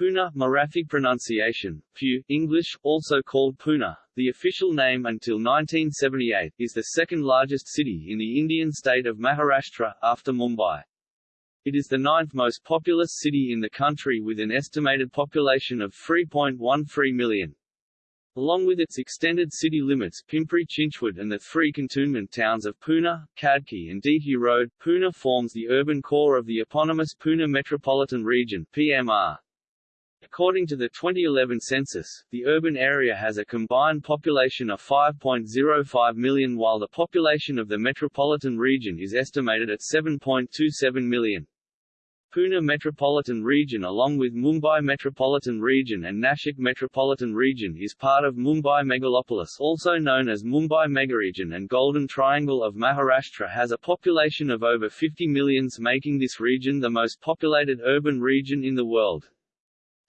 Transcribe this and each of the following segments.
Pune, Marathi pronunciation, Pu, English, also called Poona, the official name until 1978, is the second largest city in the Indian state of Maharashtra, after Mumbai. It is the ninth most populous city in the country with an estimated population of 3.13 million. Along with its extended city limits Pimpri Chinchwad and the three cantonment towns of Pune, Khadki and DT Road, Pune forms the urban core of the eponymous Pune Metropolitan Region PMR. According to the 2011 census, the urban area has a combined population of 5.05 million while the population of the metropolitan region is estimated at 7.27 million. Pune Metropolitan Region along with Mumbai Metropolitan Region and Nashik Metropolitan Region is part of Mumbai Megalopolis also known as Mumbai Megaregion and Golden Triangle of Maharashtra has a population of over 50 millions making this region the most populated urban region in the world.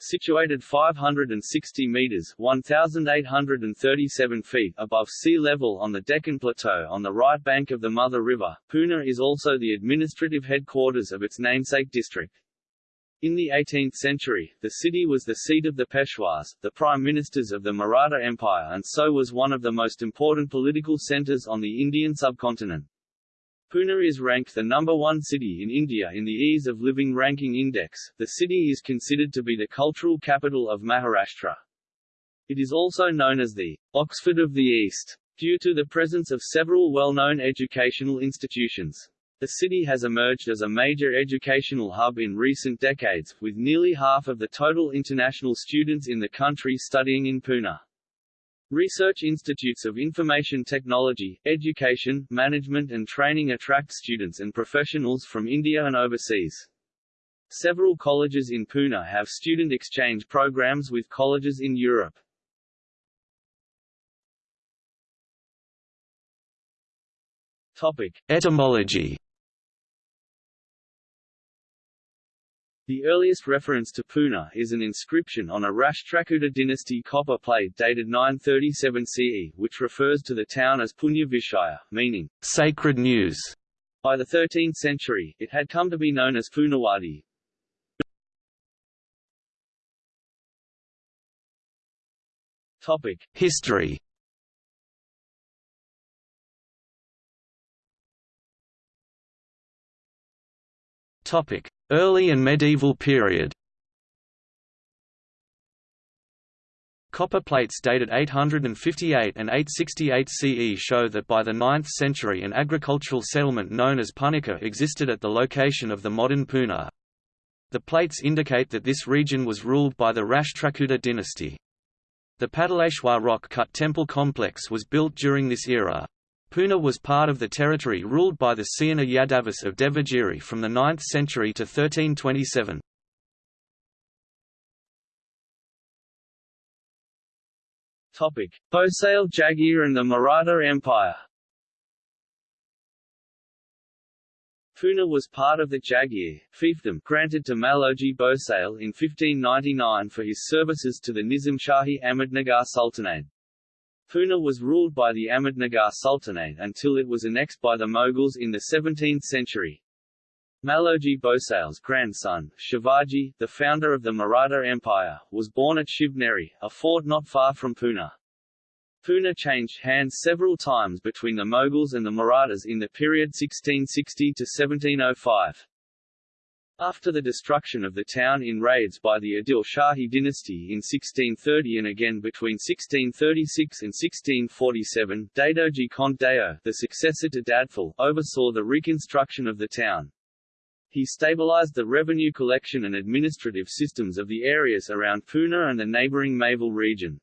Situated 560 meters 1,837 feet above sea level on the Deccan Plateau on the right bank of the Mutha River, Pune is also the administrative headquarters of its namesake district. In the 18th century, the city was the seat of the Peshwas, the prime ministers of the Maratha Empire and so was one of the most important political centers on the Indian subcontinent. Pune is ranked the number one city in India in the Ease of Living Ranking Index. The city is considered to be the cultural capital of Maharashtra. It is also known as the Oxford of the East, due to the presence of several well-known educational institutions. The city has emerged as a major educational hub in recent decades, with nearly half of the total international students in the country studying in Pune. Research institutes of information technology, education, management and training attract students and professionals from India and overseas. Several colleges in Pune have student exchange programs with colleges in Europe. Topic. Etymology The earliest reference to Pune is an inscription on a Rashtrakuta dynasty copper plate dated 937 CE, which refers to the town as Punya Vishaya, meaning sacred news. By the 13th century, it had come to be known as Punawadi. Topic: History. Topic: Early and medieval period Copper plates dated 858 and 868 CE show that by the 9th century an agricultural settlement known as Punika existed at the location of the modern Pune. The plates indicate that this region was ruled by the Rashtrakuta dynasty. The Pataleshwar rock-cut temple complex was built during this era. Pune was part of the territory ruled by the Seuna Yadavis of Devagiri from the 9th century to 1327. Topic: Bhosale Jagir and the Maratha Empire. Pune was part of the Jagir fiefdom granted to Maloji Bhosale in 1599 for his services to the Nizam Shahi Ahmednagar Sultanate. Pune was ruled by the Ahmednagar Sultanate until it was annexed by the Mughals in the 17th century. Maloji Bhosale's grandson, Shivaji, the founder of the Maratha Empire, was born at Shivneri, a fort not far from Pune. Pune changed hands several times between the Mughals and the Marathas in the period 1660 to 1705. After the destruction of the town in raids by the Adil Shahi dynasty in 1630 and again between 1636 and 1647, Dadoji Kont Deo, the successor to Dadpal, oversaw the reconstruction of the town. He stabilized the revenue collection and administrative systems of the areas around Pune and the neighboring Maval region.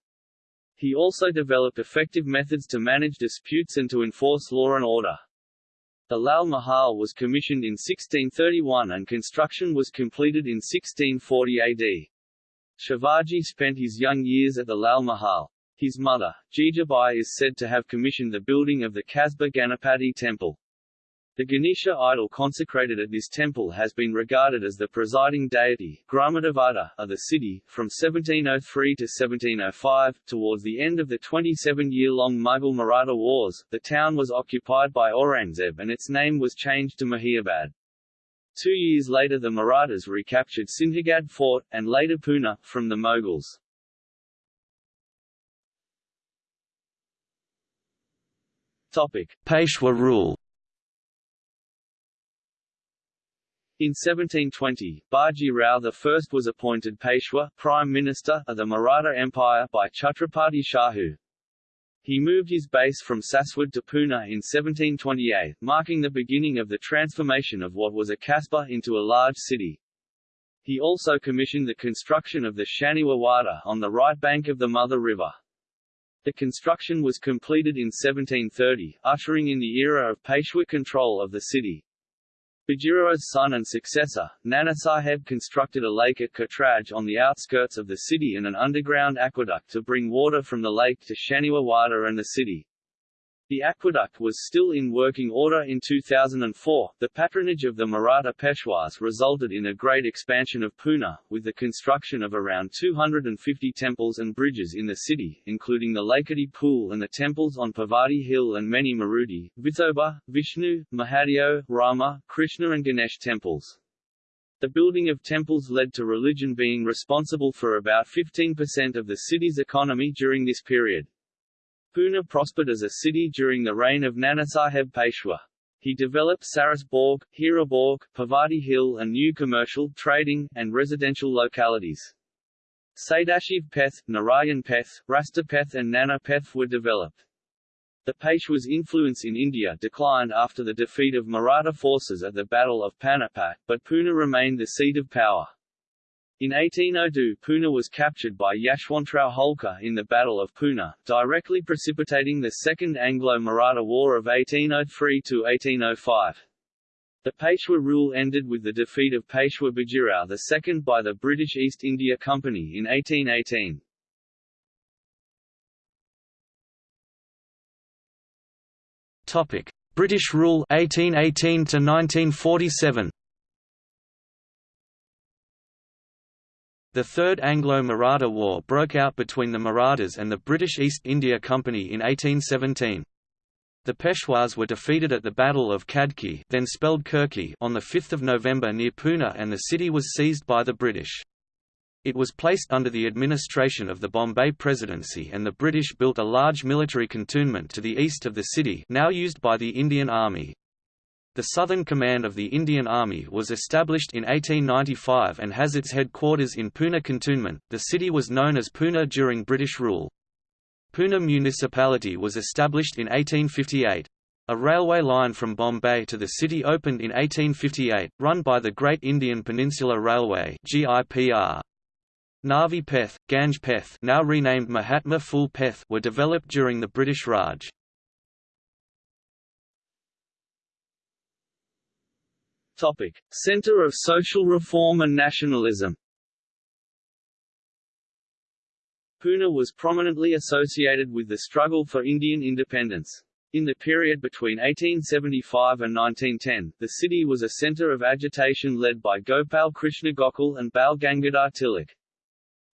He also developed effective methods to manage disputes and to enforce law and order. The Lal Mahal was commissioned in 1631 and construction was completed in 1640 AD. Shivaji spent his young years at the Lal Mahal. His mother, Jijabai is said to have commissioned the building of the Kasba Ganapati temple. The Ganesha idol consecrated at this temple has been regarded as the presiding deity Gramadevata, of the city, from 1703 to 1705. Towards the end of the 27-year-long Mughal-Maratha wars, the town was occupied by Aurangzeb and its name was changed to Mahiabad. Two years later the Marathas recaptured Sinhagad Fort, and later Pune, from the Mughals. Topic. Peshwa rule In 1720, Baji Rao I was appointed Peshwa Prime Minister of the Maratha Empire by Chhatrapati Shahu. He moved his base from Saswad to Pune in 1728, marking the beginning of the transformation of what was a kasbah into a large city. He also commissioned the construction of the Shaniwar Wada on the right bank of the Mutha River. The construction was completed in 1730, ushering in the era of Peshwa control of the city. Bajirao's son and successor, Nanasaheb constructed a lake at Katraj on the outskirts of the city and an underground aqueduct to bring water from the lake to Shaniwar Wada and the city. The aqueduct was still in working order in 2004. The patronage of the Maratha Peshwas resulted in a great expansion of Pune, with the construction of around 250 temples and bridges in the city, including the Lakadi Pool and the temples on Parvati Hill and many Maruti, Vithoba, Vishnu, Mahadeo, Rama, Krishna and Ganesh temples. The building of temples led to religion being responsible for about 15% of the city's economy during this period. Pune prospered as a city during the reign of Nanasaheb Peshwa. He developed Saras Baug, Hira Baug, Parvati Hill and new commercial, trading, and residential localities. Sadashiv Peth, Narayan Peth, Rastapeth and Nana Peth were developed. The Peshwa's influence in India declined after the defeat of Maratha forces at the Battle of Panipat, but Pune remained the seat of power. In 1802 Pune was captured by Yashwantrao Holkar in the Battle of Pune, directly precipitating the Second Anglo-Maratha War of 1803–1805. The Peshwa rule ended with the defeat of Peshwa Bajirao II by the British East India Company in 1818. Topic: British rule 1818 to 1947. The Third Anglo-Maratha War broke out between the Marathas and the British East India Company in 1817. The Peshwas were defeated at the Battle of Khadki then spelled Kirki on 5 November near Pune and the city was seized by the British. It was placed under the administration of the Bombay Presidency and the British built a large military cantonment to the east of the city now used by the Indian Army. The Southern Command of the Indian Army was established in 1895 and has its headquarters in Pune Cantonment. The city was known as Pune during British rule. Poona municipality was established in 1858. A railway line from Bombay to the city opened in 1858, run by the Great Indian Peninsula Railway (GIPR). Navi Peth, Ganj Peth, now renamed Mahatma Phule Peth, were developed during the British Raj. Topic: Center of Social Reform and Nationalism. Pune was prominently associated with the struggle for Indian independence. In the period between 1875 and 1910, the city was a center of agitation led by Gopal Krishna Gokhale and Bal Gangadhar Tilak.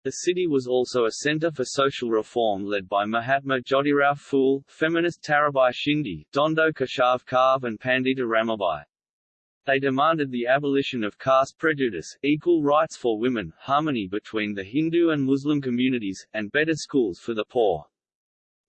The city was also a center for social reform led by Mahatma Jyotirao Phule, feminist Tarabai Shinde, Dhondo Keshav Karve and Pandita Ramabai. They demanded the abolition of caste prejudice, equal rights for women, harmony between the Hindu and Muslim communities, and better schools for the poor.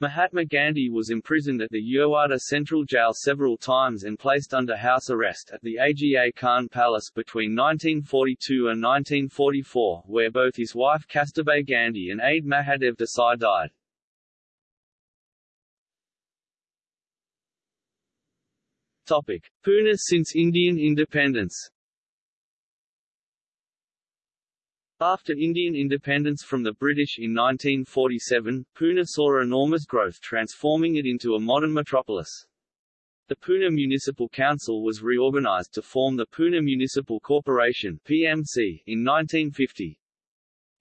Mahatma Gandhi was imprisoned at the Yerwada Central Jail several times and placed under house arrest at the Aga Khan Palace between 1942 and 1944, where both his wife Kasturba Gandhi and aide Mahadev Desai died. Topic: Pune since Indian independence. After Indian independence from the British in 1947, Pune saw enormous growth transforming it into a modern metropolis. The Pune Municipal Council was reorganized to form the Pune Municipal Corporation PMC in 1950.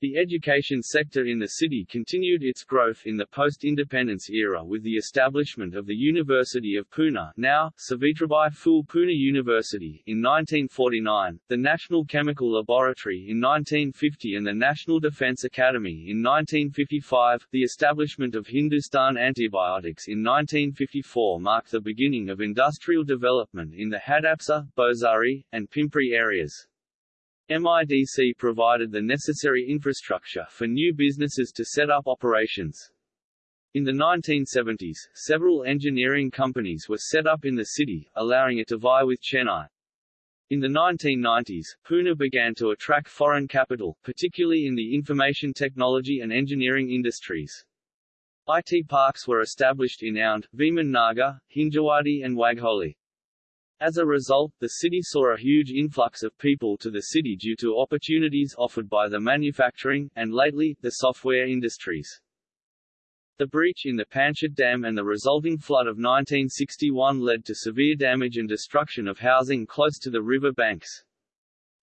The education sector in the city continued its growth in the post-independence era with the establishment of the University of Pune now, Savitribai Phule Pune University in 1949, the National Chemical Laboratory in 1950 and the National Defence Academy in 1955. The establishment of Hindustan Antibiotics in 1954 marked the beginning of industrial development in the Hadapsar, Bhosari, and Pimpri areas. MIDC provided the necessary infrastructure for new businesses to set up operations. In the 1970s, several engineering companies were set up in the city, allowing it to vie with Chennai. In the 1990s, Pune began to attract foreign capital, particularly in the information technology and engineering industries. IT parks were established in Aundh, Viman Nagar, Hinjawadi and Wagholi. As a result, the city saw a huge influx of people to the city due to opportunities offered by the manufacturing, and lately, the software industries. The breach in the Panshet Dam and the resulting flood of 1961 led to severe damage and destruction of housing close to the river banks.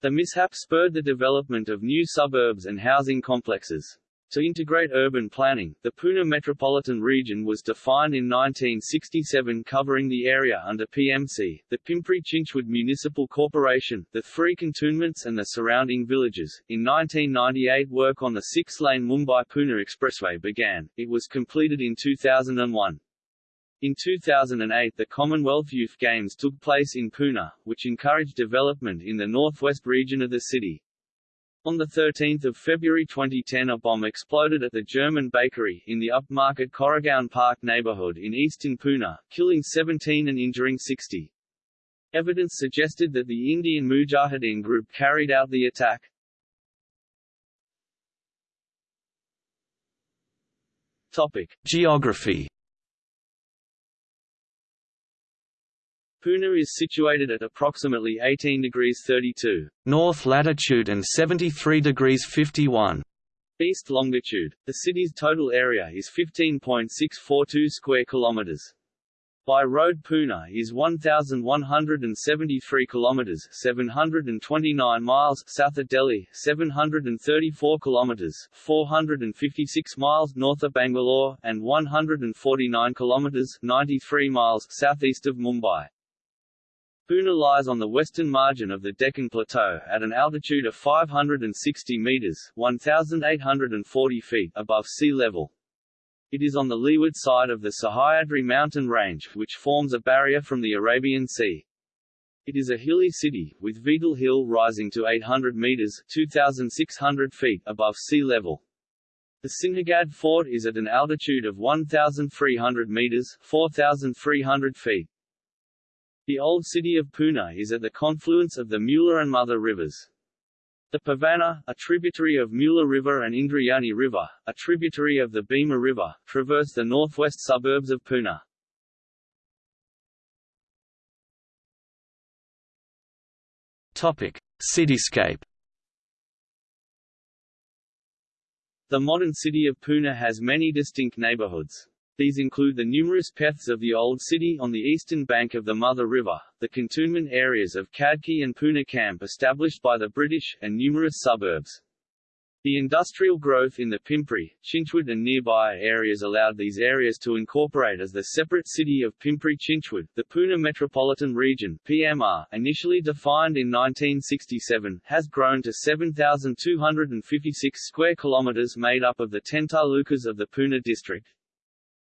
The mishap spurred the development of new suburbs and housing complexes. To integrate urban planning, the Pune metropolitan region was defined in 1967 covering the area under PMC, the Pimpri-Chinchwad Municipal Corporation, the three cantonments and the surrounding villages. In 1998 work on the six-lane Mumbai-Pune Expressway began, it was completed in 2001. In 2008 the Commonwealth Youth Games took place in Pune, which encouraged development in the northwest region of the city. On 13 February 2010 a bomb exploded at the German bakery in the upmarket Koregaon Park neighborhood in eastern Pune, killing 17 and injuring 60. Evidence suggested that the Indian Mujahideen group carried out the attack. Topic. Geography Pune is situated at approximately 18 degrees 32 north latitude and 73 degrees 51 east longitude. The city's total area is 15.642 square kilometers. By road Pune is 1173 kilometers 729 miles south of Delhi, 734 kilometers 456 miles north of Bangalore and 149 kilometers 93 miles southeast of Mumbai. Pune lies on the western margin of the Deccan Plateau, at an altitude of 560 metres 1,840 feet above sea level. It is on the leeward side of the Sahyadri mountain range, which forms a barrier from the Arabian Sea. It is a hilly city, with Vetal Hill rising to 800 metres 2,600 feet above sea level. The Sinhagad Fort is at an altitude of 1,300 metres 4,300 feet. The old city of Pune is at the confluence of the Mula and Mutha rivers. The Pavana, a tributary of Mula River and Indrayani River, a tributary of the Bhima River, traverse the northwest suburbs of Pune. Topic: Cityscape. The modern city of Pune has many distinct neighborhoods. These include the numerous peths of the Old City on the eastern bank of the Mutha River, the cantonment areas of Khadki and Pune Camp established by the British, and numerous suburbs. The industrial growth in the Pimpri, Chinchwad and nearby areas allowed these areas to incorporate as the separate city of Pimpri-Chinchwad. The Pune Metropolitan Region (PMR), initially defined in 1967, has grown to 7,256 square kilometers made up of the 10 talukas of the Pune district.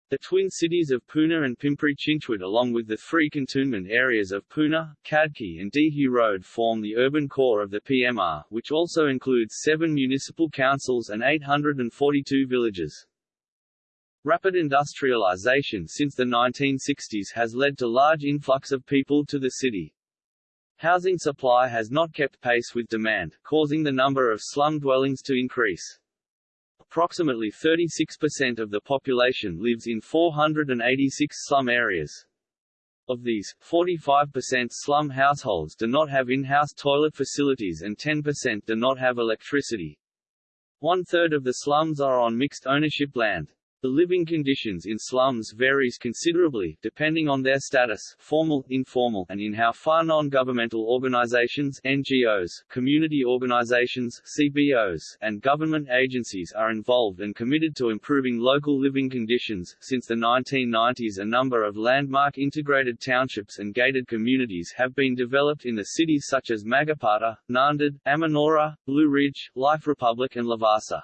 The twin cities of Pune and Pimpri-Chinchwad along with the three cantonment areas of Pune, Khadki and Dehu Road form the urban core of the PMR, which also includes seven municipal councils and 842 villages. Rapid industrialization since the 1960s has led to large influx of people to the city. Housing supply has not kept pace with demand, causing the number of slum dwellings to increase. Approximately 36% of the population lives in 486 slum areas. Of these, 45% slum households do not have in-house toilet facilities and 10% do not have electricity. One-third of the slums are on mixed ownership land. The living conditions in slums varies considerably, depending on their status formal, informal, and in how far non-governmental organizations NGOs, community organizations CBOs, and government agencies are involved and committed to improving local living conditions. Since the 1990s a number of landmark integrated townships and gated communities have been developed in the cities such as Magarpatta, Nanded, Amanora, Blue Ridge, Life Republic and Lavasa.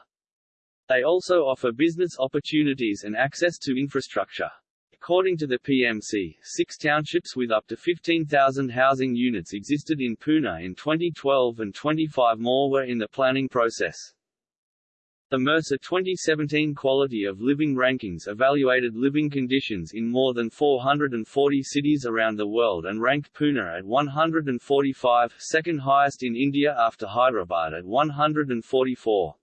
They also offer business opportunities and access to infrastructure. According to the PMC, six townships with up to 15,000 housing units existed in Pune in 2012 and 25 more were in the planning process. The Mercer 2017 Quality of Living Rankings evaluated living conditions in more than 440 cities around the world and ranked Pune at 145, second highest in India after Hyderabad at 144.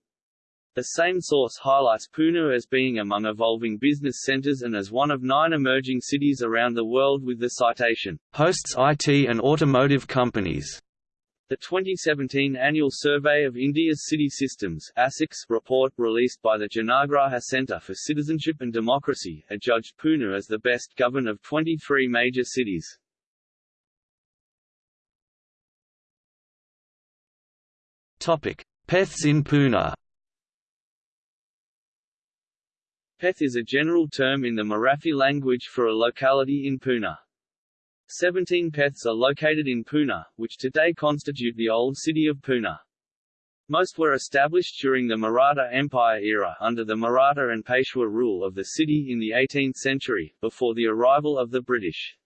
The same source highlights Pune as being among evolving business centers and as one of nine emerging cities around the world with the citation, "...hosts IT and automotive companies." The 2017 Annual Survey of India's City Systems ASICS report released by the Janagraha Centre for Citizenship and Democracy adjudged Pune as the best governed of 23 major cities. Topic: in Pune. Peth is a general term in the Marathi language for a locality in Pune. Seventeen Peths are located in Pune, which today constitute the old city of Pune. Most were established during the Maratha Empire era under the Maratha and Peshwa rule of the city in the 18th century, before the arrival of the British.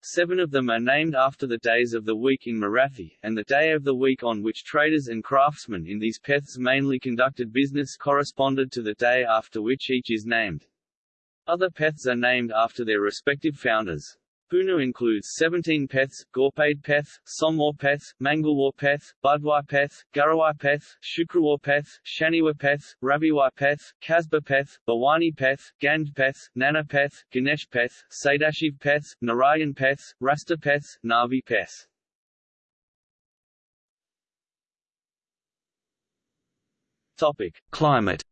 Seven of them are named after the days of the week in Marathi, and the day of the week on which traders and craftsmen in these peths mainly conducted business corresponded to the day after which each is named. Other peths are named after their respective founders. Pune includes 17 Peths, Ghorpade Peth, Somwar Peth, Mangalwar Peth, Budhwar Peth, Guruwar Peth, Shukrawar Peth, Shaniwar Peth, Raviwar Peth, Kasba Peth, Bhavani Peth, Ganj Peth, Nana Peth, Ganesh Peth, Sadashiv Peth, Narayan Peth, Rasta Peth, Navi Peth. Topic. Climate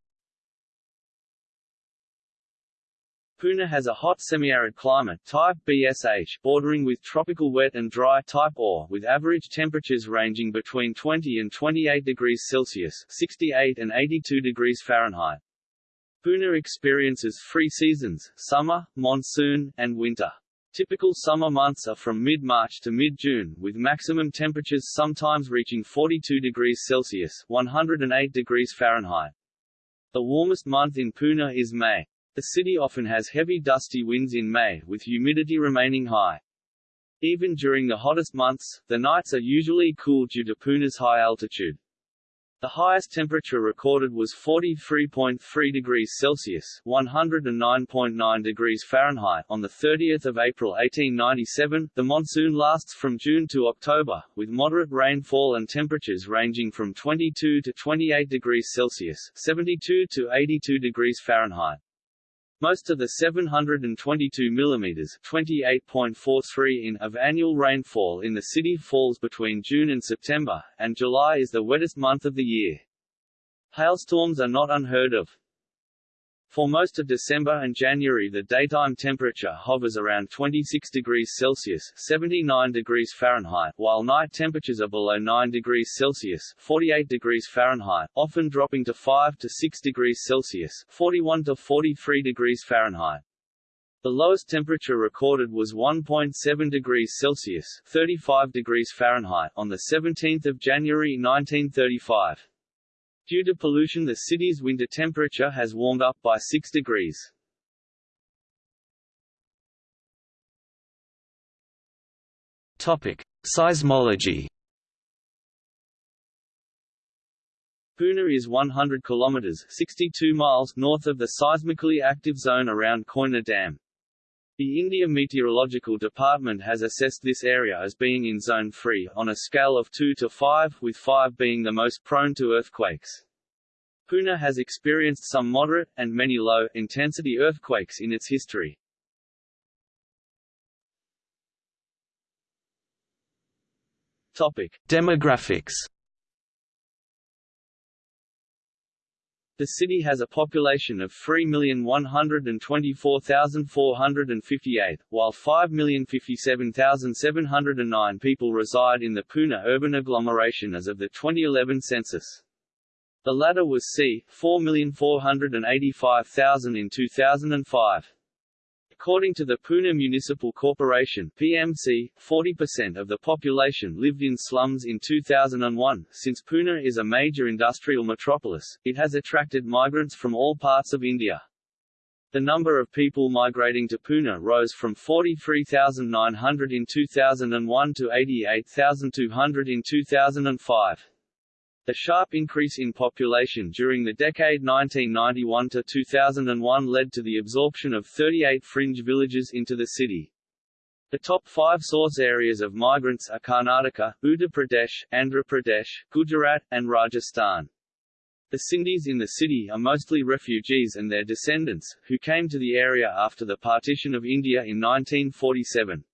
Pune has a hot semi-arid climate type BSH, bordering with tropical wet and dry type OR, with average temperatures ranging between 20 and 28 degrees Celsius (68 and 82 degrees Fahrenheit). Pune experiences three seasons: summer, monsoon, and winter. Typical summer months are from mid-March to mid-June, with maximum temperatures sometimes reaching 42 degrees Celsius (108 degrees Fahrenheit). The warmest month in Pune is May. The city often has heavy dusty winds in May, with humidity remaining high. Even during the hottest months, the nights are usually cool due to Pune's high altitude. The highest temperature recorded was 43.3 degrees Celsius (109.9 degrees Fahrenheit) on the 30th of April 1897. The monsoon lasts from June to October, with moderate rainfall and temperatures ranging from 22 to 28 degrees Celsius (72 to 82 degrees Fahrenheit). Most of the 722 mm (28.43 in) of annual rainfall in the city falls between June and September, and July is the wettest month of the year. Hailstorms are not unheard of. For most of December and January the daytime temperature hovers around 26 degrees Celsius 79 degrees Fahrenheit, while night temperatures are below 9 degrees Celsius 48 degrees Fahrenheit, often dropping to 5 to 6 degrees Celsius 41 to 43 degrees Fahrenheit. The lowest temperature recorded was 1.7 degrees Celsius 35 degrees Fahrenheit on 17 January 1935. Due to pollution the city's winter temperature has warmed up by 6 degrees. Topic: Seismology. Pune is 100 kilometers (62 miles) north of the seismically active zone around Koyna Dam. The India Meteorological Department has assessed this area as being in Zone 3, on a scale of 2 to 5, with 5 being the most prone to earthquakes. Pune has experienced some moderate, and many low-intensity earthquakes in its history. Topic. Demographics The city has a population of 3,124,458, while 5,057,709 people reside in the Pune urban agglomeration as of the 2011 census. The latter was c. 4,485,000 in 2005. According to the Pune Municipal Corporation (PMC), 40% of the population lived in slums in 2001. Since Pune is a major industrial metropolis, it has attracted migrants from all parts of India. The number of people migrating to Pune rose from 43,900 in 2001 to 88,200 in 2005. The sharp increase in population during the decade 1991 to 2001 led to the absorption of 38 fringe villages into the city. The top five source areas of migrants are Karnataka, Uttar Pradesh, Andhra Pradesh, Gujarat, and Rajasthan. The Sindhis in the city are mostly refugees and their descendants, who came to the area after the partition of India in 1947.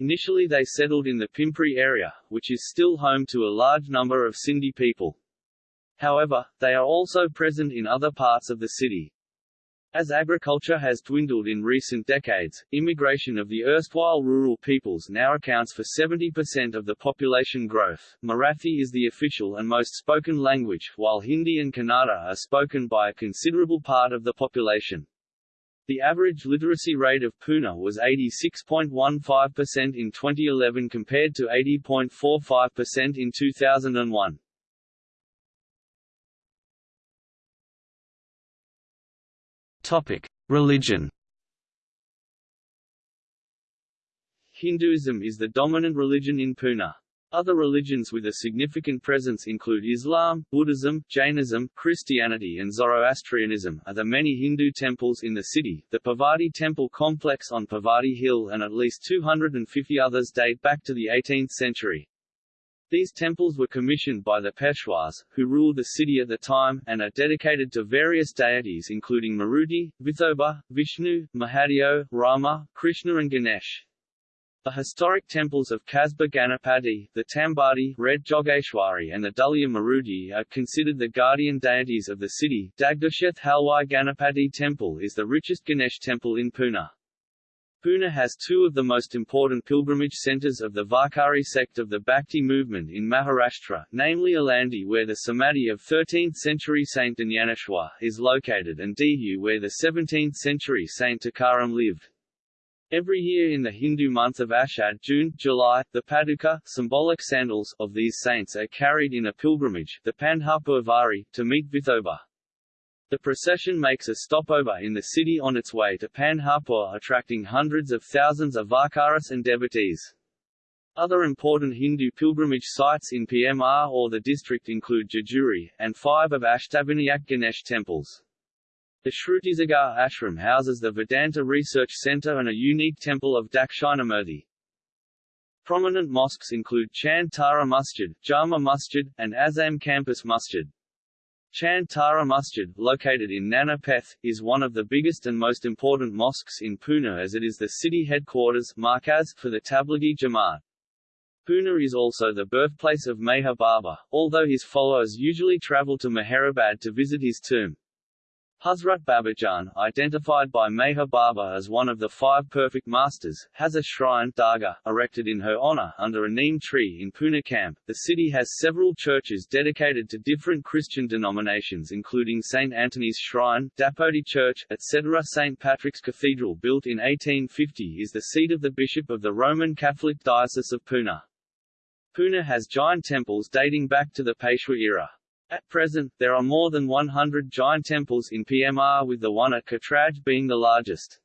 Initially they settled in the Pimpri area, which is still home to a large number of Sindhi people. However, they are also present in other parts of the city. As agriculture has dwindled in recent decades, immigration of the erstwhile rural peoples now accounts for 70% of the population growth. Marathi is the official and most spoken language, while Hindi and Kannada are spoken by a considerable part of the population. The average literacy rate of Pune was 86.15% in 2011 compared to 80.45% in 2001. Topic: Religion. Hinduism is the dominant religion in Pune. Other religions with a significant presence include Islam, Buddhism, Jainism, Christianity and Zoroastrianism are the many Hindu temples in the city, the Parvati Temple complex on Parvati Hill and at least 250 others date back to the 18th century. These temples were commissioned by the Peshwas, who ruled the city at the time, and are dedicated to various deities including Maruti, Vithoba, Vishnu, Mahadeo, Rama, Krishna and Ganesh. The historic temples of Kasba Ganapati, the Tambadi, Red Jogeshwari and the Dulya Maruti are considered the guardian deities of the city. Dagdusheth Halwai Ganapati Temple is the richest Ganesh temple in Pune. Pune has two of the most important pilgrimage centres of the Varkari sect of the Bhakti movement in Maharashtra, namely Alandi where the Samadhi of 13th-century Saint Dnyaneshwar is located and Dehu where the 17th-century Saint Tukaram lived. Every year in the Hindu month of Ashad June, July, the paduka symbolic sandals of these saints are carried in a pilgrimage the Pandharpur Vari, to meet Vithoba. The procession makes a stopover in the city on its way to Pandharpur attracting hundreds of thousands of Varkaris and devotees. Other important Hindu pilgrimage sites in PMR or the district include Jejuri, and five of Ashtavinayak Ganesh temples. The Shrutisagar ashram houses the Vedanta Research Center and a unique temple of Dakshinamurti. Prominent mosques include Chand Tara Masjid, Jama Masjid, and Azam Campus Masjid. Chand Tara Masjid, located in Nana Peth, is one of the biggest and most important mosques in Pune as it is the city headquarters Markaz for the Tablighi Jamaat. Pune is also the birthplace of Meher Baba, although his followers usually travel to Meherabad to visit his tomb. Hazrat Babajan, identified by Meher Baba as one of the five perfect masters, has a shrine dargah, erected in her honor under a neem tree in Pune camp. The city has several churches dedicated to different Christian denominations including St. Anthony's Shrine, Dapodi Church, etc. St. Patrick's Cathedral built in 1850 is the seat of the Bishop of the Roman Catholic Diocese of Pune. Pune has giant temples dating back to the Peshwa era. At present, there are more than 100 giant temples in PMR with the one at Katraj being the largest.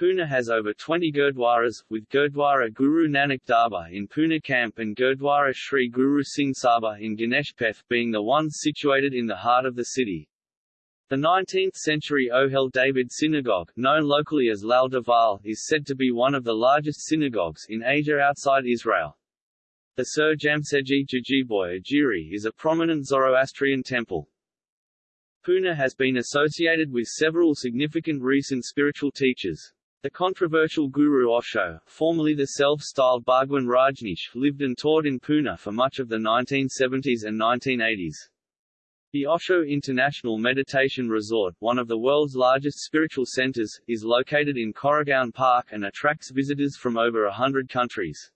Pune has over 20 Gurdwaras, with Gurdwara Guru Nanak Darbar in Pune Camp and Gurdwara Sri Guru Singh Sabha in Ganeshpeth being the ones situated in the heart of the city. The 19th-century Ohel David Synagogue, known locally as Lal Deval, is said to be one of the largest synagogues in Asia outside Israel. The Sir Jamsetji Jejeebhoy Agiary is a prominent Zoroastrian temple. Pune has been associated with several significant recent spiritual teachers. The controversial Guru Osho, formerly the self-styled Bhagwan Rajneesh, lived and taught in Pune for much of the 1970s and 1980s. The Osho International Meditation Resort, one of the world's largest spiritual centers, is located in Koregaon Park and attracts visitors from over a hundred countries.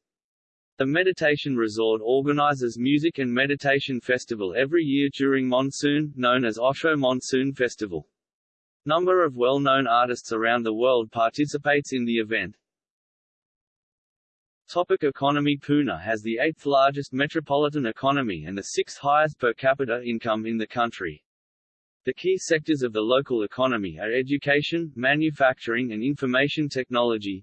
The meditation resort organizes music and meditation festival every year during monsoon, known as Osho Monsoon Festival. Number of well-known artists around the world participates in the event. Topic economy Pune has the eighth largest metropolitan economy and the sixth highest per capita income in the country. The key sectors of the local economy are education, manufacturing and information technology.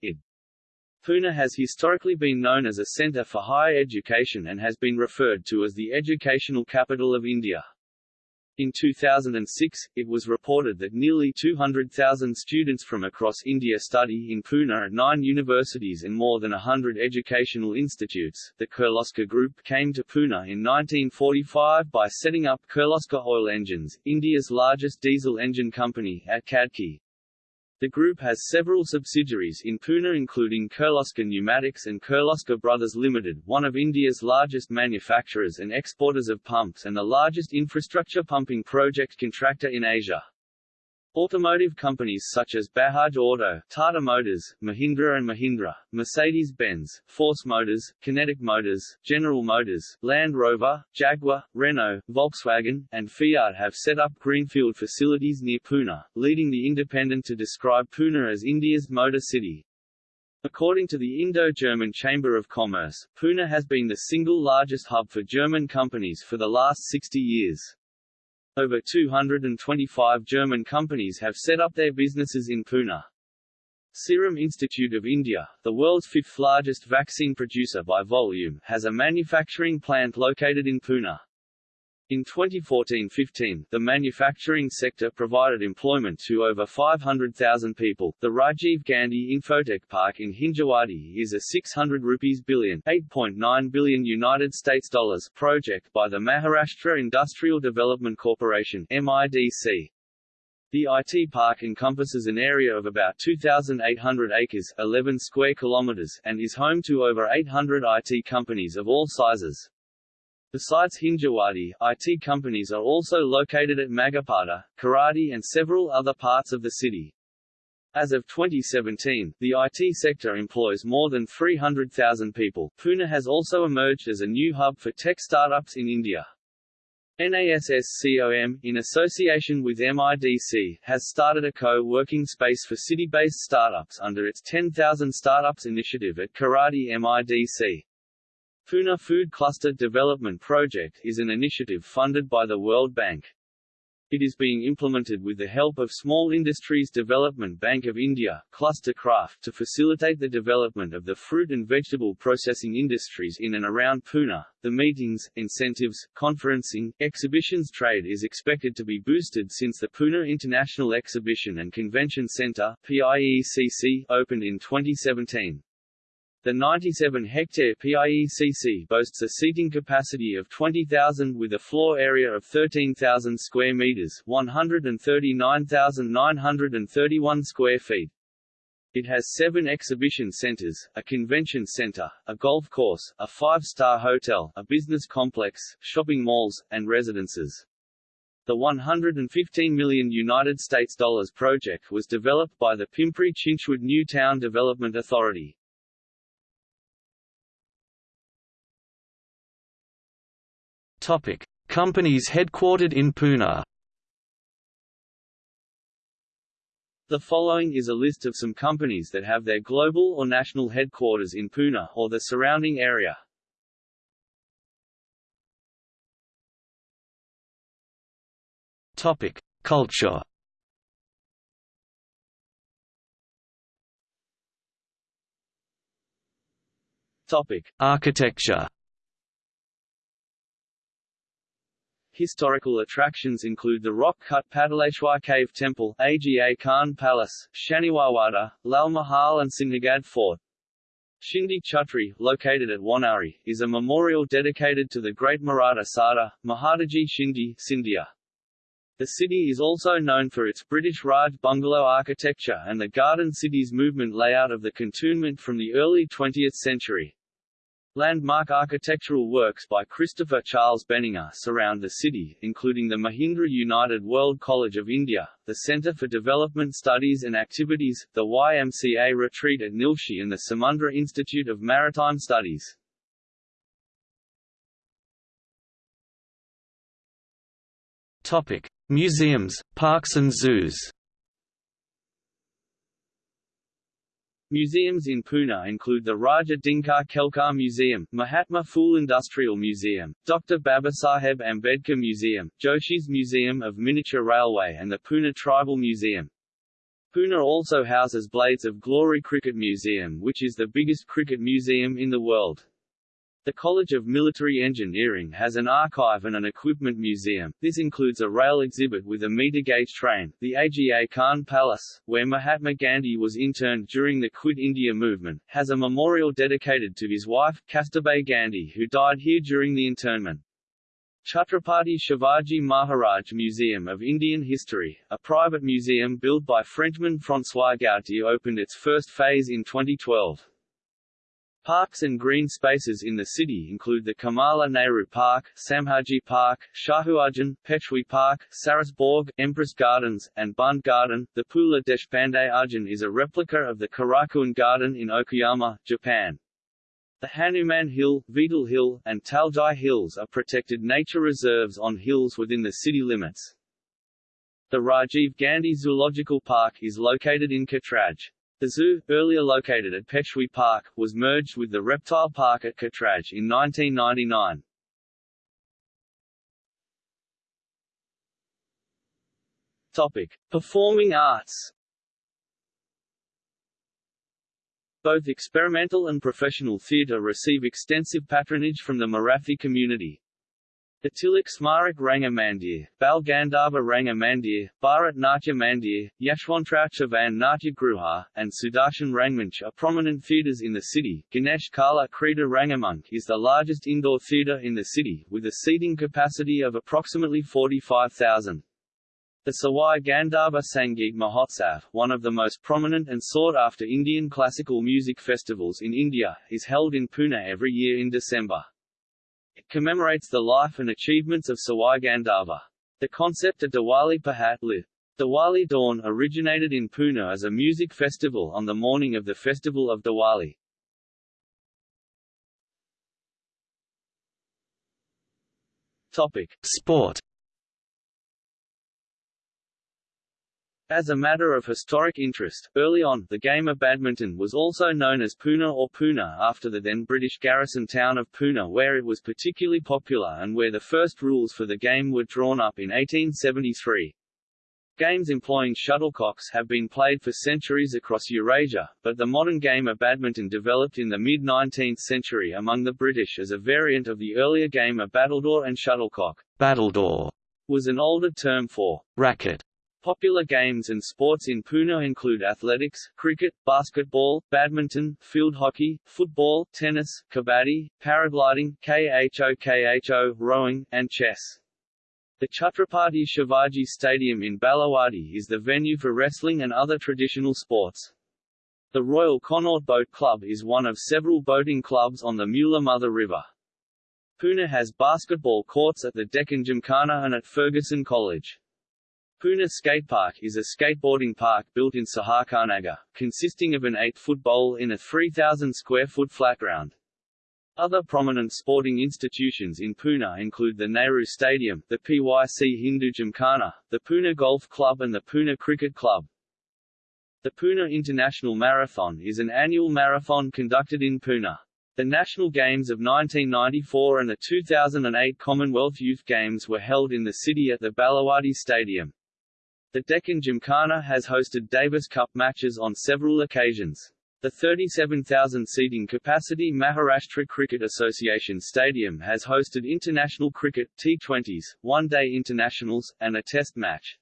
Pune has historically been known as a centre for higher education and has been referred to as the educational capital of India. In 2006, it was reported that nearly 200,000 students from across India study in Pune at nine universities and more than 100 educational institutes. The Kirloskar Group came to Pune in 1945 by setting up Kirloskar Oil Engines, India's largest diesel engine company, at Khadki. The group has several subsidiaries in Pune including Kirloskar Pneumatics and Kirloskar Brothers Limited, one of India's largest manufacturers and exporters of pumps and the largest infrastructure pumping project contractor in Asia. Automotive companies such as Bajaj Auto, Tata Motors, Mahindra and Mahindra, Mercedes-Benz, Force Motors, Kinetic Motors, General Motors, Land Rover, Jaguar, Renault, Volkswagen, and Fiat have set up greenfield facilities near Pune, leading the Independent to describe Pune as India's motor city. According to the Indo-German Chamber of Commerce, Pune has been the single largest hub for German companies for the last 60 years. Over 225 German companies have set up their businesses in Pune. Serum Institute of India, the world's fifth largest vaccine producer by volume, has a manufacturing plant located in Pune. In 2014-15, the manufacturing sector provided employment to over 500,000 people. The Rajiv Gandhi Infotech Park in Hinjawadi is a 600 rupees billion, 8.9 billion United States dollars project by the Maharashtra Industrial Development Corporation (MIDC). The IT park encompasses an area of about 2,800 acres 11 square kilometers and is home to over 800 IT companies of all sizes. Besides Hinjawadi, IT companies are also located at Magarpatta, Kharadi and several other parts of the city. As of 2017, the IT sector employs more than 300,000 people. Pune has also emerged as a new hub for tech startups in India. NASSCOM, in association with MIDC, has started a co-working space for city-based startups under its 10,000 Startups initiative at Kharadi MIDC. Pune Food Cluster Development Project is an initiative funded by the World Bank. It is being implemented with the help of Small Industries Development Bank of India, Cluster Craft to facilitate the development of the fruit and vegetable processing industries in and around Pune. The meetings, incentives, conferencing, exhibitions trade is expected to be boosted since the Pune International Exhibition and Convention Centre PIECC opened in 2017. The 97-hectare PIECC boasts a seating capacity of 20,000 with a floor area of 13,000 square meters, 139,931 square feet. It has seven exhibition centers, a convention center, a golf course, a five-star hotel, a business complex, shopping malls, and residences. The 115 million United States dollars project was developed by the Pimpri Chinchwad New Town Development Authority. Topic: Companies headquartered in Pune. The following is a list of some companies that have their global or national headquarters in Pune or the surrounding area. Topic: Culture. Topic: Architecture. Historical attractions include the rock-cut Pataleshwar Cave Temple, Aga Khan Palace, Shaniwarwada, Lal Mahal and Sinhgad Fort. Shinde Chhatri, located at Wanowrie, is a memorial dedicated to the great Maratha Sardar, Mahadaji Shinde Scindia. The city is also known for its British Raj bungalow architecture and the Garden Cities movement layout of the cantonment from the early 20th century. Landmark architectural works by Christopher Charles Benninger surround the city, including the Mahindra United World College of India, the Centre for Development Studies and Activities, the YMCA Retreat at Nilshi and the Samudra Institute of Maritime Studies. Topic: Museums, parks and zoos. Museums in Pune include the Raja Dinkar Kelkar Museum, Mahatma Phule Industrial Museum, Dr. Babasaheb Ambedkar Museum, Joshi's Museum of Miniature Railway and the Pune Tribal Museum. Pune also houses Blades of Glory Cricket Museum which is the biggest cricket museum in the world. The College of Military Engineering has an archive and an equipment museum. This includes a rail exhibit with a meter-gauge train, the Aga Khan Palace, where Mahatma Gandhi was interned during the Quit India movement, has a memorial dedicated to his wife, Kasturba Gandhi who died here during the internment. Chhatrapati Shivaji Maharaj Museum of Indian History, a private museum built by Frenchman François Gautier opened its first phase in 2012. Parks and green spaces in the city include the Kamala Nehru Park, Sambhaji Park, Shahuarjan, Peshwe Park, Saras Baug, Empress Gardens, and Bund Garden. The Pu La Deshpande Udyan is a replica of the Korakuen Garden in Okayama, Japan. The Hanuman Hill, Vetal Hill, and Taljai Hills are protected nature reserves on hills within the city limits. The Rajiv Gandhi Zoological Park is located in Katraj. The zoo, earlier located at Peshwe Park, was merged with the reptile park at Katraj in 1999. Topic: Performing arts. Both experimental and professional theatre receive extensive patronage from the Marathi community. The Tilak Smarak Ranga Mandir, Bal Gandharva Ranga Mandir, Bharat Natya Mandir, Yashwantrao Chavan Natya Gruha, and Sudarshan Rangmanch are prominent theatres in the city. Ganesh Kala Krida Rangmanch is the largest indoor theatre in the city, with a seating capacity of approximately 45,000. The Sawai Gandharva Sangeet Mahotsav, one of the most prominent and sought-after Indian classical music festivals in India, is held in Pune every year in December. Commemorates the life and achievements of Sawai Gandharva. The concept of Diwali Pahat lit. Diwali Dawn originated in Pune as a music festival on the morning of the festival of Diwali. Topic: Sport As a matter of historic interest, early on, the game of badminton was also known as Poona or Pune after the then British garrison town of Poona where it was particularly popular and where the first rules for the game were drawn up in 1873. Games employing shuttlecocks have been played for centuries across Eurasia, but the modern game of badminton developed in the mid-19th century among the British as a variant of the earlier game of battledore and shuttlecock. Battledore was an older term for racket Popular games and sports in Pune include athletics, cricket, basketball, badminton, field hockey, football, tennis, kabaddi, paragliding, KHO rowing, and chess. The Chhatrapati Shivaji Stadium in Balewadi is the venue for wrestling and other traditional sports. The Royal Connaught Boat Club is one of several boating clubs on the Mula Mutha River. Pune has basketball courts at the Deccan Gymkhana and at Fergusson College. Pune Skatepark is a skateboarding park built in Sahakarnagar, consisting of an 8-foot bowl in a 3,000-square-foot flat ground. Other prominent sporting institutions in Pune include the Nehru Stadium, the PYC Hindu Gymkhana, the Pune Golf Club and the Pune Cricket Club. The Pune International Marathon is an annual marathon conducted in Pune. The National Games of 1994 and the 2008 Commonwealth Youth Games were held in the city at the Balewadi Stadium. The Deccan Gymkhana has hosted Davis Cup matches on several occasions. The 37,000-seating capacity Maharashtra Cricket Association Stadium has hosted international cricket, T20s, one-day internationals, and a test match.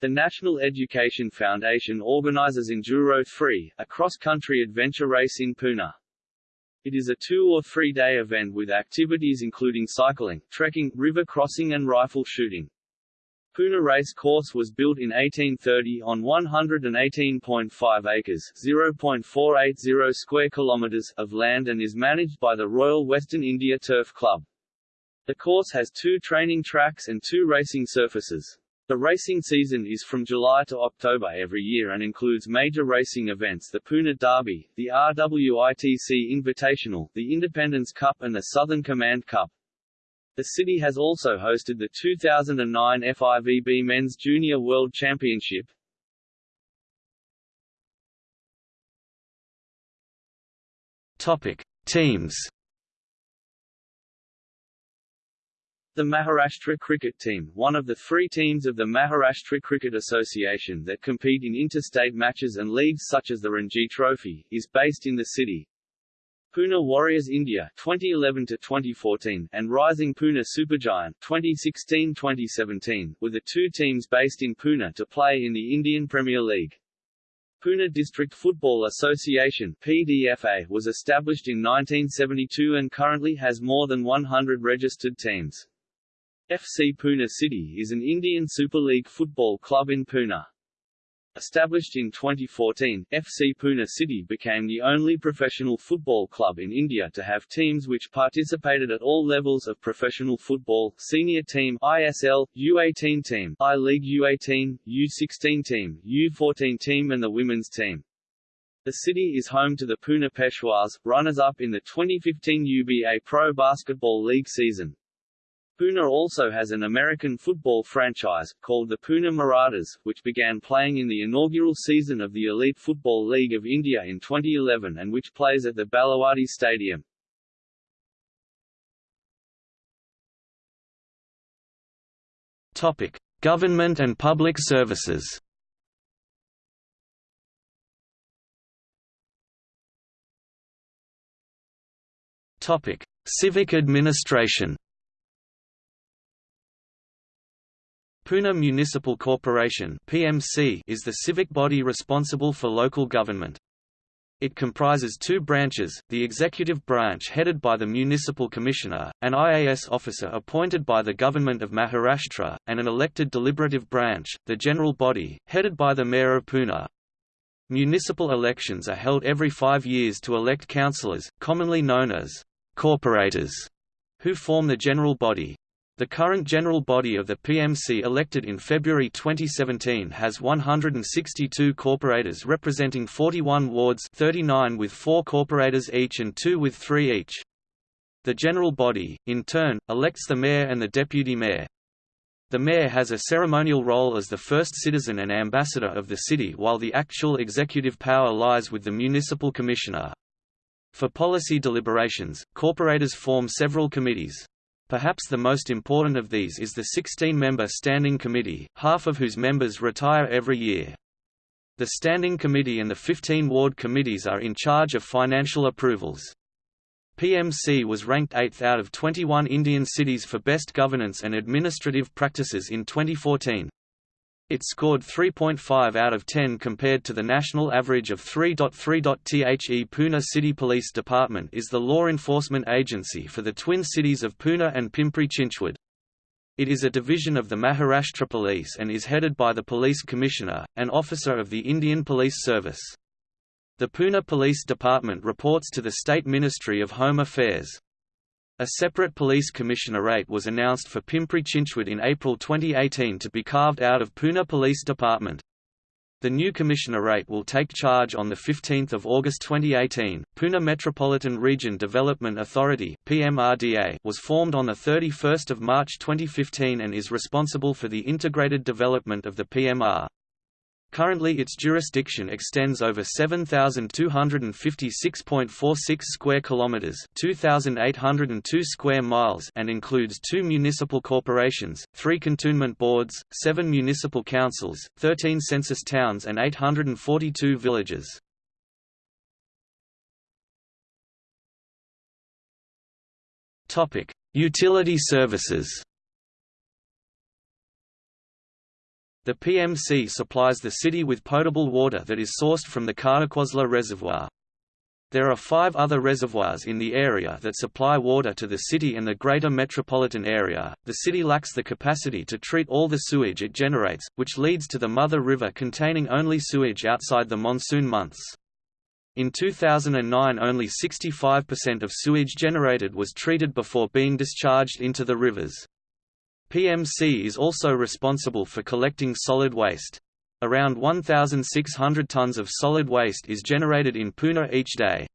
The National Education Foundation organizes Enduro 3, a cross-country adventure race in Pune. It is a two- or three-day event with activities including cycling, trekking, river crossing and rifle shooting. Pune Race Course was built in 1830 on 118.5 acres (0.480 square kilometers) of land and is managed by the Royal Western India Turf Club. The course has two training tracks and two racing surfaces. The racing season is from July to October every year and includes major racing events the Pune Derby, the RWITC Invitational, the Independence Cup and the Southern Command Cup. The city has also hosted the 2009 FIVB Men's Junior World Championship. Topic: Teams. The Maharashtra cricket team, one of the three teams of the Maharashtra Cricket Association that compete in interstate matches and leagues such as the Ranji Trophy, is based in the city. Pune Warriors India 2011 to 2014 and Rising Pune Supergiant 2016-2017 were the two teams based in Pune to play in the Indian Premier League. Pune District Football Association PDFA was established in 1972 and currently has more than 100 registered teams. FC Pune City is an Indian Super League football club in Pune. Established in 2014, FC Pune City became the only professional football club in India to have teams which participated at all levels of professional football, senior team ISL, U18 team, I-League U18, U16 team, U14 team and the women's team. The city is home to the Pune Peshwas, runners-up in the 2015 UBA Pro Basketball League season. Pune also has an American football franchise, called the Pune Marathas, which began playing in the inaugural season of the Elite Football League of India in 2011 and which plays at the Balewadi Stadium. Topic: Government and public services. Topic: Civic administration. Pune Municipal Corporation (PMC) is the civic body responsible for local government. It comprises two branches, the executive branch headed by the municipal commissioner, an IAS officer appointed by the government of Maharashtra, and an elected deliberative branch, the general body, headed by the mayor of Pune. Municipal elections are held every five years to elect councillors, commonly known as corporators, who form the general body. The current general body of the PMC elected in February 2017 has 162 corporators representing 41 wards 39 with 4 corporators each and 2 with 3 each. The general body, in turn, elects the mayor and the deputy mayor. The mayor has a ceremonial role as the first citizen and ambassador of the city while the actual executive power lies with the municipal commissioner. For policy deliberations, corporators form several committees. Perhaps the most important of these is the 16-member Standing Committee, half of whose members retire every year. The Standing Committee and the 15 ward committees are in charge of financial approvals. PMC was ranked 8th out of 21 Indian cities for best governance and administrative practices in 2014. It scored 3.5 out of 10 compared to the national average of 3.3. The Pune City Police Department is the law enforcement agency for the twin cities of Pune and Pimpri Chinchwad. It is a division of the Maharashtra Police and is headed by the Police Commissioner, an officer of the Indian Police Service. The Pune Police Department reports to the State Ministry of Home Affairs. A separate police commissionerate was announced for Pimpri Chinchwad in April 2018 to be carved out of Pune Police Department. The new commissionerate will take charge on 15 August 2018. Pune Metropolitan Region Development Authority (PMRDA) was formed on 31 March 2015 and is responsible for the integrated development of the PMR. Currently its jurisdiction extends over 7256.46 square kilometers, 2802 square miles and includes two municipal corporations, 3 cantonment boards, 7 municipal councils, 13 census towns and 842 villages. Topic: Utility services. The PMC supplies the city with potable water that is sourced from the Khadakwasla Reservoir. There are five other reservoirs in the area that supply water to the city and the greater metropolitan area. The city lacks the capacity to treat all the sewage it generates, which leads to the Mutha River containing only sewage outside the monsoon months. In 2009 only 65% of sewage generated was treated before being discharged into the rivers. PMC is also responsible for collecting solid waste. Around 1,600 tons of solid waste is generated in Pune each day.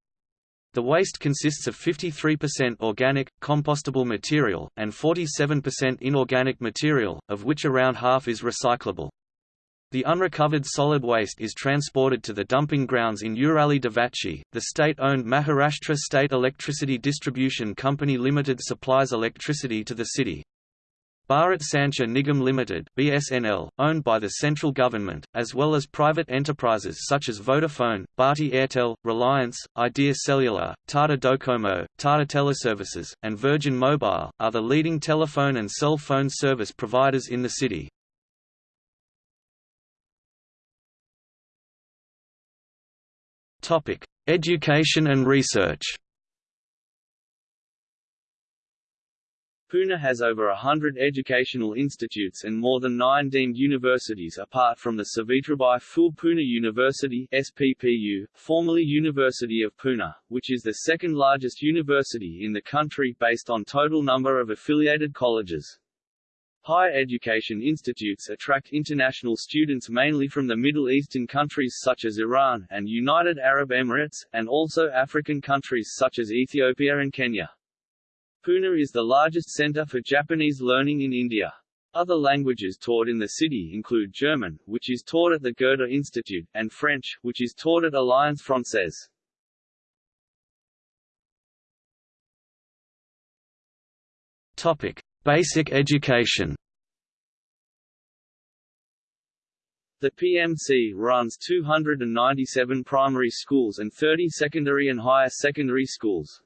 The waste consists of 53% organic, compostable material, and 47% inorganic material, of which around half is recyclable. The unrecovered solid waste is transported to the dumping grounds in Urali Devachi. The state-owned Maharashtra State Electricity Distribution Company Limited supplies electricity to the city. Bharat Sanchar Nigam Limited (BSNL), owned by the central government, as well as private enterprises such as Vodafone, Bharti Airtel, Reliance, Idea Cellular, Tata Docomo, Tata Teleservices, and Virgin Mobile, are the leading telephone and cell phone service providers in the city. Topic: Education and research. Pune has over a hundred educational institutes and more than nine deemed universities apart from the Savitribai Phule Pune University SPPU, formerly University of Pune, which is the second largest university in the country based on total number of affiliated colleges. Higher education institutes attract international students mainly from the Middle Eastern countries such as Iran, and United Arab Emirates, and also African countries such as Ethiopia and Kenya. Pune is the largest center for Japanese learning in India. Other languages taught in the city include German, which is taught at the Goethe Institute, and French, which is taught at Alliance Française. Topic: Basic education. The PMC runs 297 primary schools and 30 secondary and higher secondary schools.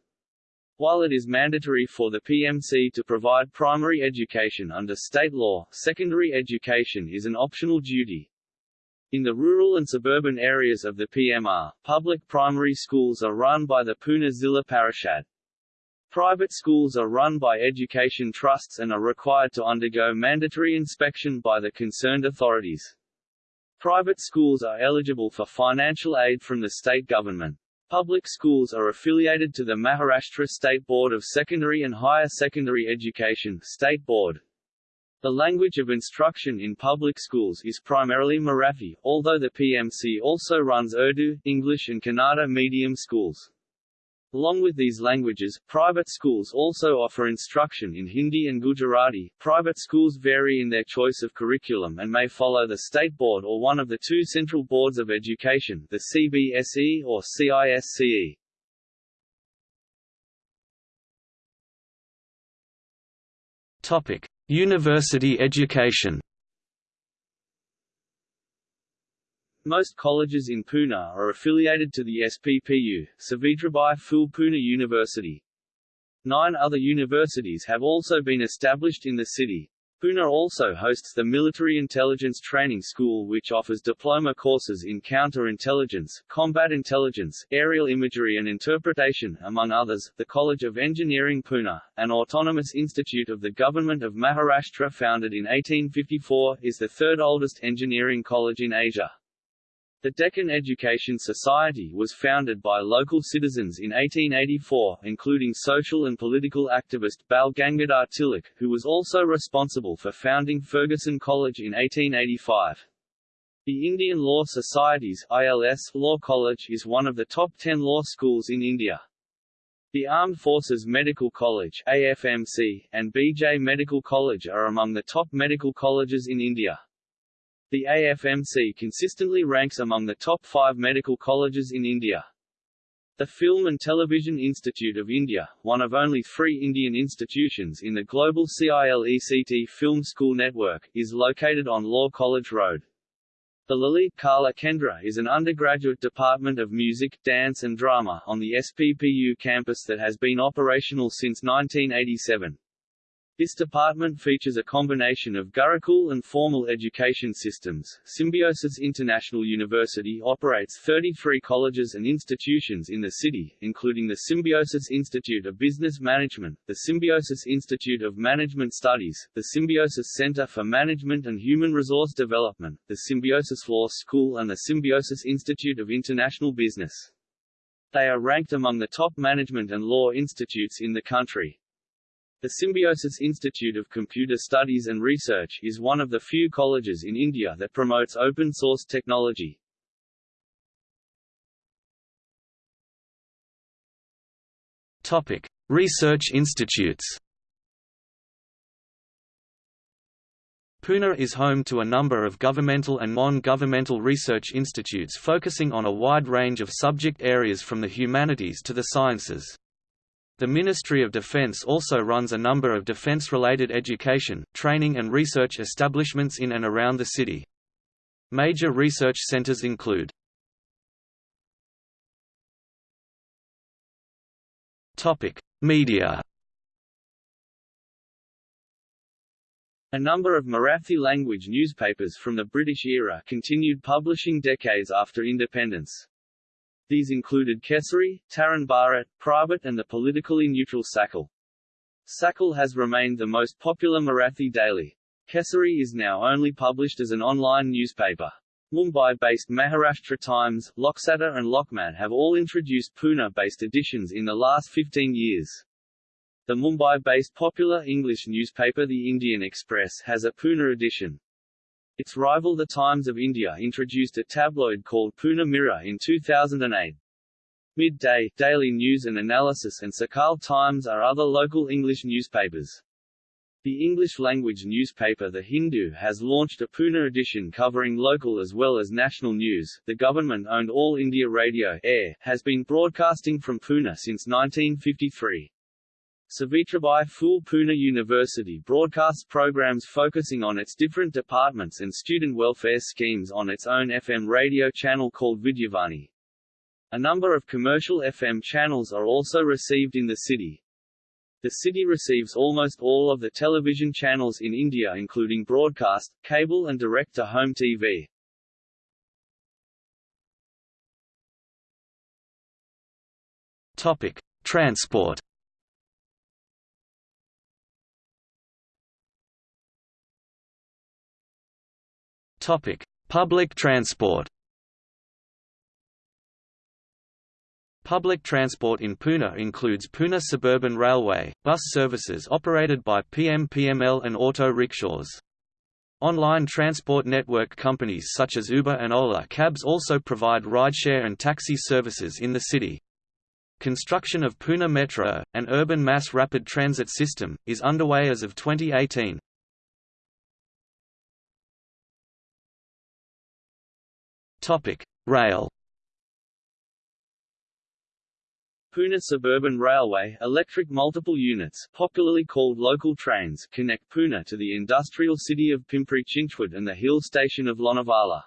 While it is mandatory for the PMC to provide primary education under state law, secondary education is an optional duty. In the rural and suburban areas of the PMR, public primary schools are run by the Pune Zilla Parishad. Private schools are run by education trusts and are required to undergo mandatory inspection by the concerned authorities. Private schools are eligible for financial aid from the state government. Public schools are affiliated to the Maharashtra State Board of Secondary and Higher Secondary Education State Board. The language of instruction in public schools is primarily Marathi, although the PMC also runs Urdu, English and Kannada medium schools. Along with these languages, private schools also offer instruction in Hindi and Gujarati. Private schools vary in their choice of curriculum and may follow the state board or one of the two central boards of education, the CBSE or CISCE. Topic: University education. Most colleges in Pune are affiliated to the SPPU, Savitribai Phule Pune University. Nine other universities have also been established in the city. Pune also hosts the Military Intelligence Training School which offers diploma courses in counter-intelligence, combat intelligence, aerial imagery and interpretation, among others. The College of Engineering Pune, an autonomous institute of the Government of Maharashtra founded in 1854, is the third oldest engineering college in Asia. The Deccan Education Society was founded by local citizens in 1884, including social and political activist Bal Gangadhar Tilak, who was also responsible for founding Fergusson College in 1885. The Indian Law Society's ILS Law College is one of the top 10 law schools in India. The Armed Forces Medical College AFMC, and BJ Medical College are among the top medical colleges in India. The AFMC consistently ranks among the top five medical colleges in India. The Film and Television Institute of India, one of only three Indian institutions in the global CILECT Film School network, is located on Law College Road. The Lalit Kala Kendra is an undergraduate department of music, dance and drama on the SPPU campus that has been operational since 1987. This department features a combination of Gurukul and formal education systems. Symbiosis International University operates 33 colleges and institutions in the city, including the Symbiosis Institute of Business Management, the Symbiosis Institute of Management Studies, the Symbiosis Center for Management and Human Resource Development, the Symbiosis Law School and the Symbiosis Institute of International Business. They are ranked among the top management and law institutes in the country. The Symbiosis Institute of Computer Studies and Research is one of the few colleges in India that promotes open-source technology. Topic: Research institutes. Pune is home to a number of governmental and non-governmental research institutes focusing on a wide range of subject areas from the humanities to the sciences. The Ministry of Defence also runs a number of defence-related education, training and research establishments in and around the city. Major research centres include Media A number of Marathi-language newspapers from the British era continued publishing decades after independence. These included Kesari, Tarun Bharat, Prabhat and the politically neutral Sakal. Sakal has remained the most popular Marathi daily. Kesari is now only published as an online newspaper. Mumbai-based Maharashtra Times, Loksatta and Lokmat have all introduced Pune-based editions in the last 15 years. The Mumbai-based popular English newspaper The Indian Express has a Pune edition. Its rival The Times of India introduced a tabloid called Pune Mirror in 2008. Midday, Daily News and Analysis and Sakal Times are other local English newspapers. The English-language newspaper The Hindu has launched a Pune edition covering local as well as national news. The government-owned All India Radio Air has been broadcasting from Pune since 1953. Savitribai Phule Pune University broadcasts programs focusing on its different departments and student welfare schemes on its own FM radio channel called Vidyavani. A number of commercial FM channels are also received in the city. The city receives almost all of the television channels in India including broadcast, cable and direct-to-home TV. Topic: Transport Topic: Public transport. Public transport in Pune includes Pune Suburban Railway, bus services operated by PM-PML and auto rickshaws. Online transport network companies such as Uber and Ola Cabs also provide rideshare and taxi services in the city. Construction of Pune Metro, an urban mass rapid transit system, is underway as of 2018. Rail. Pune Suburban Railway electric multiple units, popularly called local trains, connect Pune to the industrial city of Pimpri and the hill station of Lonavala.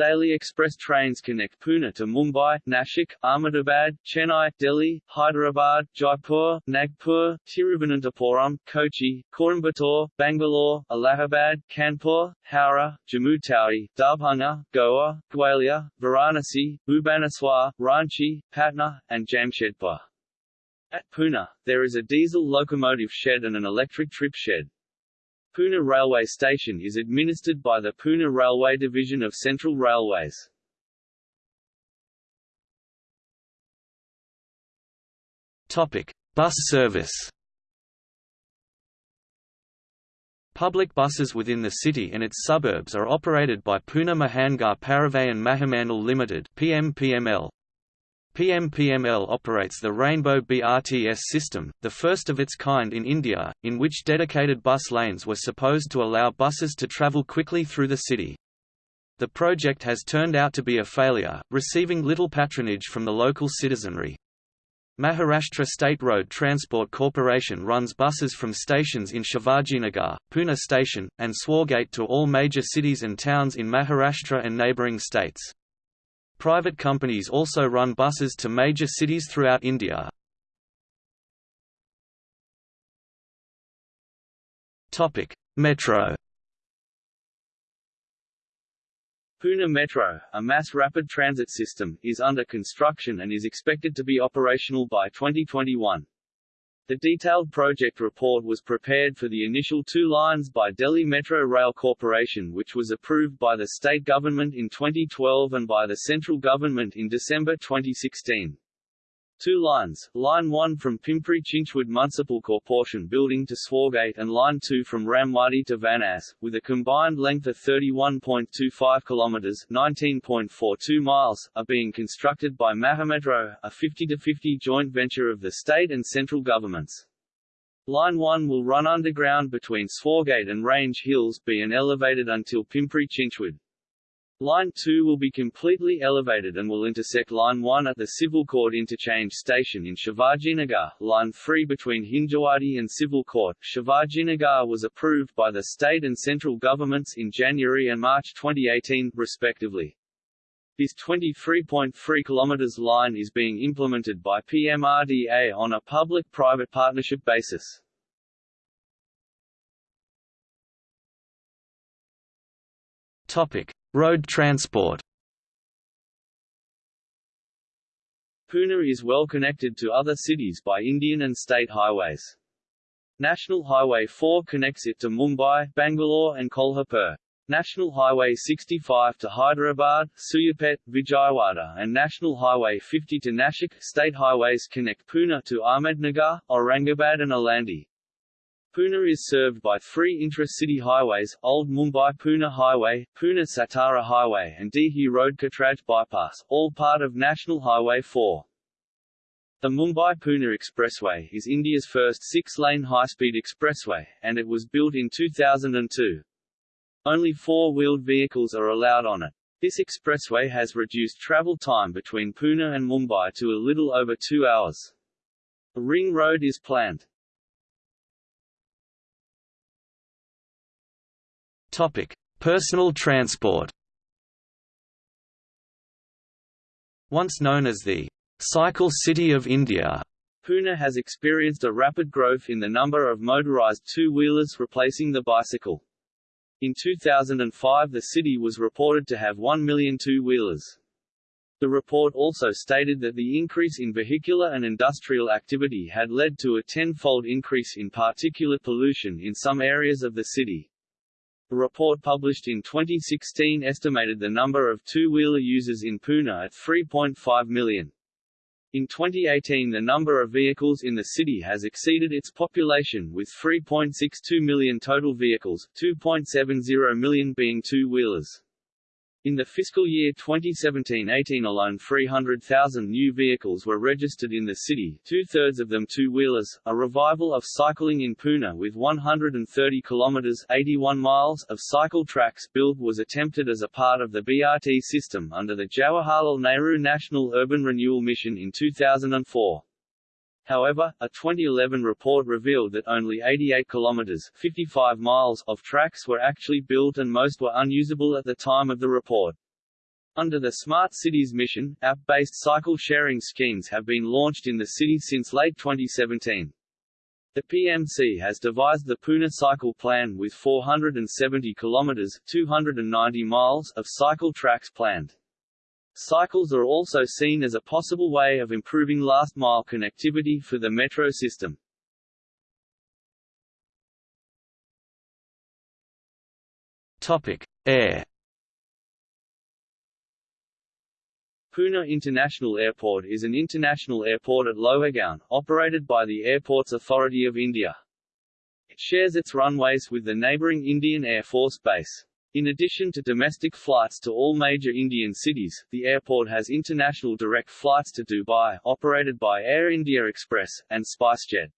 Daily express trains connect Pune to Mumbai, Nashik, Ahmedabad, Chennai, Delhi, Hyderabad, Jaipur, Nagpur, Tiruvananthapuram, Kochi, Coimbatore, Bangalore, Allahabad, Kanpur, Howrah, Jammu Tawi, Darbhanga, Goa, Gwalior, Varanasi, Bhubaneswar, Ranchi, Patna, and Jamshedpur. At Pune, there is a diesel locomotive shed and an electric trip shed. Pune Railway Station is administered by the Pune Railway Division of Central Railways. Topic: Bus service. Public buses within the city and its suburbs are operated by Pune Mahangar Parivahan Mahamandal Limited (PMPML). PMPML operates the Rainbow BRTS system, the first of its kind in India, in which dedicated bus lanes were supposed to allow buses to travel quickly through the city. The project has turned out to be a failure, receiving little patronage from the local citizenry. Maharashtra State Road Transport Corporation runs buses from stations in Shivajinagar, Pune Station, and Swargate to all major cities and towns in Maharashtra and neighbouring states. Private companies also run buses to major cities throughout India. Metro. Pune Metro, a mass rapid transit system, is under construction and is expected to be operational by 2021. The detailed project report was prepared for the initial two lines by Delhi Metro Rail Corporation which was approved by the state government in 2012 and by the central government in December 2016. Two lines, Line 1 from Pimpri Chinchwad Municipal Corporation building to Swargate and Line 2 from Ramwadi to Vanas, with a combined length of 31.25 km (19.42 miles), are being constructed by Mahametro, a 50-50 joint venture of the state and central governments. Line 1 will run underground between Swargate and Range Hills B and elevated until Pimpri Chinchwad. Line 2 will be completely elevated and will intersect Line 1 at the Civil Court Interchange Station in Shivajinagar. Line 3 between Hinjawadi and Civil Court, Shivajinagar was approved by the state and central governments in January and March 2018, respectively. This 23.3 km line is being implemented by PMRDA on a public-private partnership basis. Topic: Road transport. Pune is well connected to other cities by Indian and state highways. National Highway 4 connects it to Mumbai, Bangalore and Kolhapur. National Highway 65 to Hyderabad, Suryapet, Vijayawada and National Highway 50 to Nashik. State highways connect Pune to Ahmednagar, Aurangabad and Alandi. Pune is served by three intra-city highways, Old Mumbai-Pune Highway, Pune-Satara Highway and Dehu Road Katraj Bypass, all part of National Highway 4. The Mumbai-Pune Expressway is India's first six-lane high-speed expressway, and it was built in 2002. Only four-wheeled vehicles are allowed on it. This expressway has reduced travel time between Pune and Mumbai to a little over two hours. A ring road is planned. Topic: Personal transport. Once known as the Cycle City of India, Pune has experienced a rapid growth in the number of motorized two-wheelers replacing the bicycle. In 2005 the city was reported to have 1 million two-wheelers. The report also stated that the increase in vehicular and industrial activity had led to a tenfold increase in particulate pollution in some areas of the city. A report published in 2016 estimated the number of two-wheeler users in Pune at 3.5 million. In 2018 the number of vehicles in the city has exceeded its population with 3.62 million total vehicles, 2.70 million being two-wheelers. In the fiscal year 2017-18 alone 300,000 new vehicles were registered in the city, two-thirds of them two-wheelers. A revival of cycling in Pune with 130 kilometers 81 miles of cycle tracks built was attempted as a part of the BRT system under the Jawaharlal Nehru National Urban Renewal Mission in 2004. However, a 2011 report revealed that only 88 kilometers 55 miles of tracks were actually built and most were unusable at the time of the report. Under the Smart Cities mission, app-based cycle sharing schemes have been launched in the city since late 2017. The PMC has devised the Pune Cycle Plan with 470 kilometers 290 miles of cycle tracks planned. Cycles are also seen as a possible way of improving last-mile connectivity for the metro system. Topic: Air. Pune International Airport is an international airport at Lohargaon, operated by the Airports Authority of India. It shares its runways with the neighbouring Indian Air Force Base. In addition to domestic flights to all major Indian cities, the airport has international direct flights to Dubai, operated by Air India Express, and SpiceJet.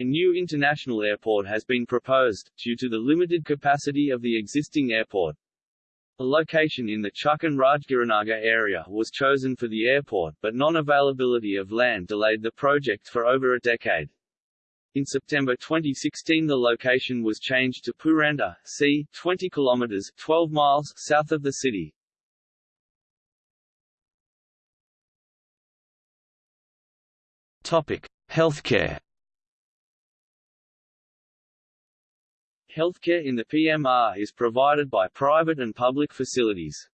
A new international airport has been proposed, due to the limited capacity of the existing airport. A location in the Chuck and Rajgurunagar area was chosen for the airport, but non-availability of land delayed the project for over a decade. In September 2016 the location was changed to Purandar, c. 20 km 12 miles south of the city. Topic: Healthcare. Healthcare in the PMR is provided by private and public facilities.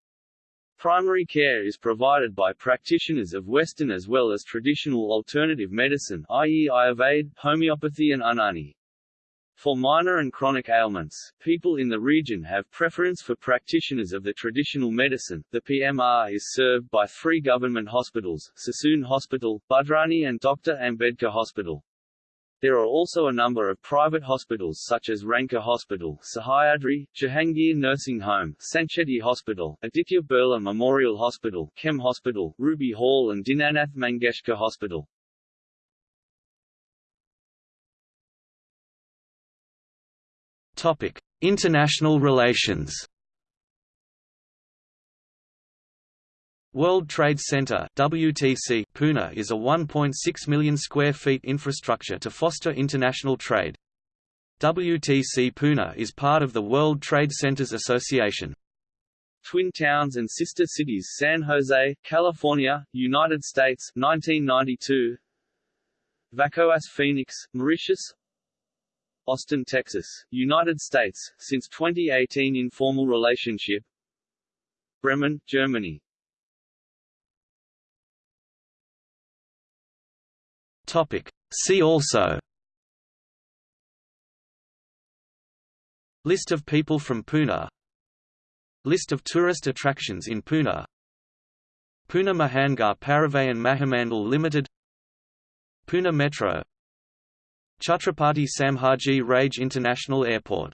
Primary care is provided by practitioners of Western as well as traditional alternative medicine i.e. Ayurveda, homeopathy and Unani. For minor and chronic ailments, people in the region have preference for practitioners of the traditional medicine. The PMR is served by three government hospitals, Sassoon Hospital, Budhrani and Dr. Ambedkar Hospital. There are also a number of private hospitals such as Ranka Hospital, Sahyadri, Jahangir Nursing Home, Sancheti Hospital, Aditya Birla Memorial Hospital, KEM Hospital, Ruby Hall and Dinanath Mangeshkar Hospital. Topic: International relations. World Trade Center (WTC) Pune is a 1.6 million square feet infrastructure to foster international trade. WTC Pune is part of the World Trade Centers Association. Twin towns and sister cities San Jose, California, United States 1992 Vacoas Phoenix, Mauritius Austin, Texas, United States, since 2018 informal relationship Bremen, Germany Topic. See also. List of people from Pune. List of tourist attractions in Pune. Pune Mahangar Parivahan Mahamandal Limited. Pune Metro. Chhatrapati Sambhaji Raje International Airport